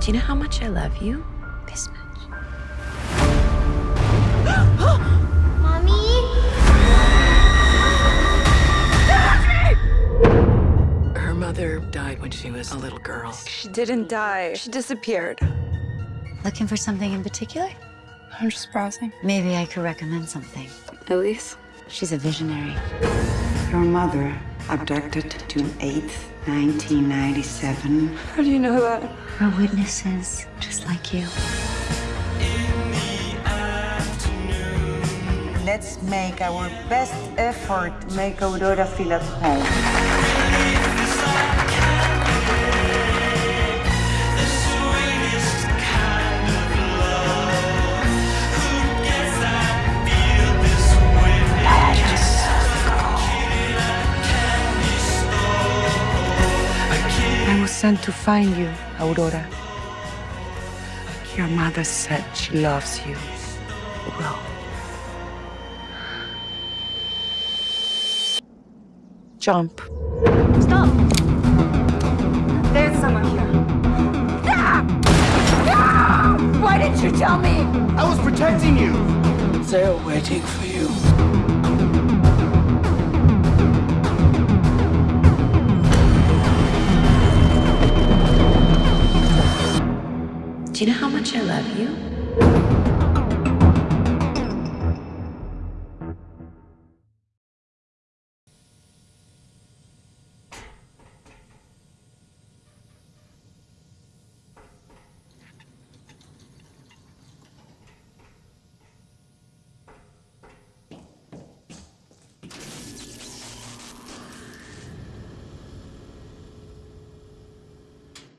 Do you know how much I love you? This much. Mommy? Her mother died when she was a little girl. She didn't die. She disappeared. Looking for something in particular? I'm just browsing. Maybe I could recommend something. Elise? She's a visionary. Your mother abducted June 8th, 1997. How do you know that? We're witnesses, just like you. Let's make our best effort to make Aurora feel at home. Sent to find you, Aurora. Your mother said she loves you. Well, jump. Stop! There's someone here. Ah! Ah! Why didn't you tell me? I was protecting you. They're waiting for you. Do you know how much I love you?